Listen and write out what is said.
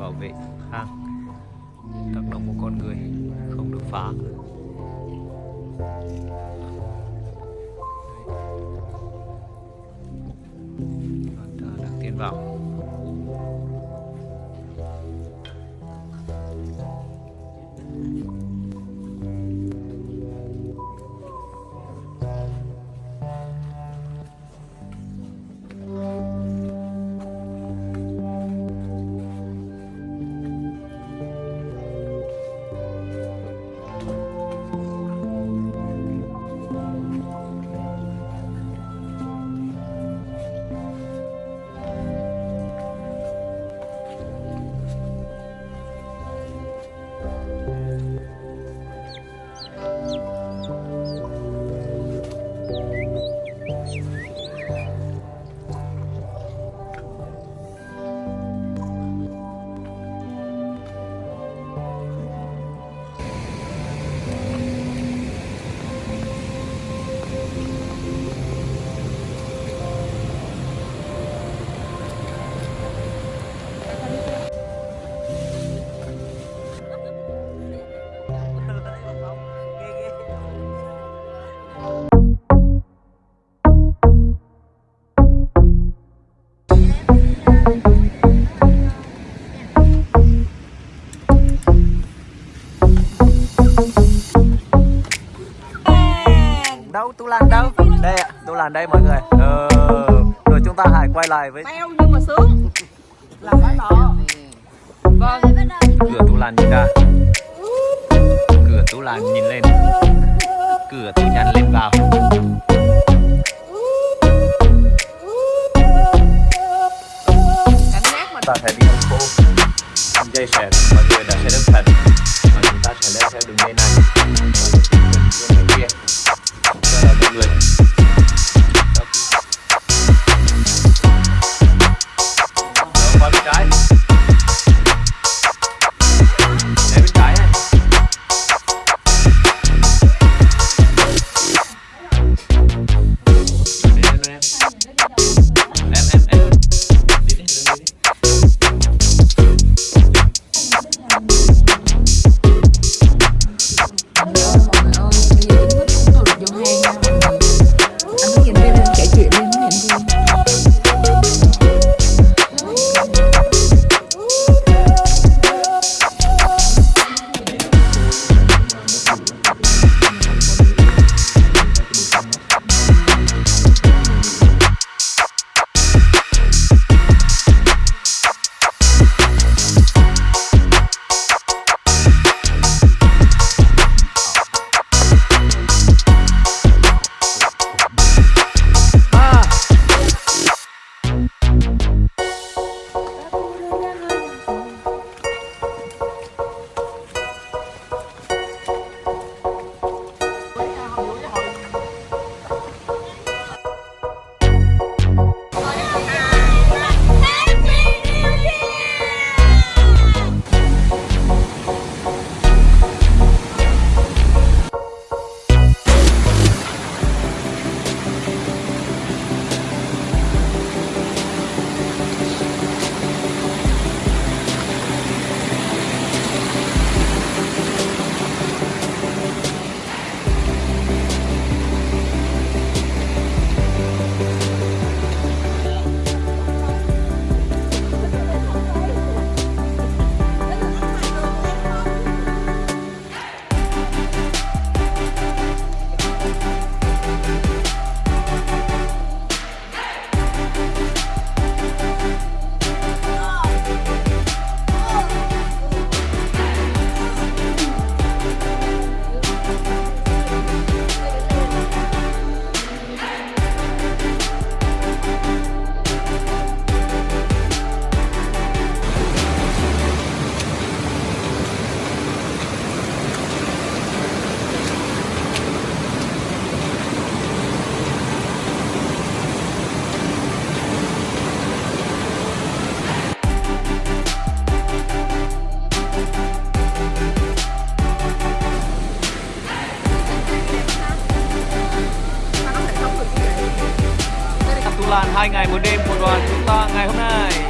bảo vệ hang, tác động của con người không được phá. Đang tiến vào. Lan đây mọi người. Ờ, Rồi chúng ta hãy quay lại với Teo nhưng mà sướng Là phải đó. Vâng. Cửa Tú Lan nhìn ra Cửa Tú Lan nhìn lên. Cửa Tú Nhăn lên vào. Cảm giác mà Ta sẽ đi phố. Dây sẽ, mọi người đã sẽ đứng thật. Và chúng ta sẽ lên theo đường dây này. Và đường kia là mọi người hai ngày một đêm của đoàn chúng ta ngày hôm nay.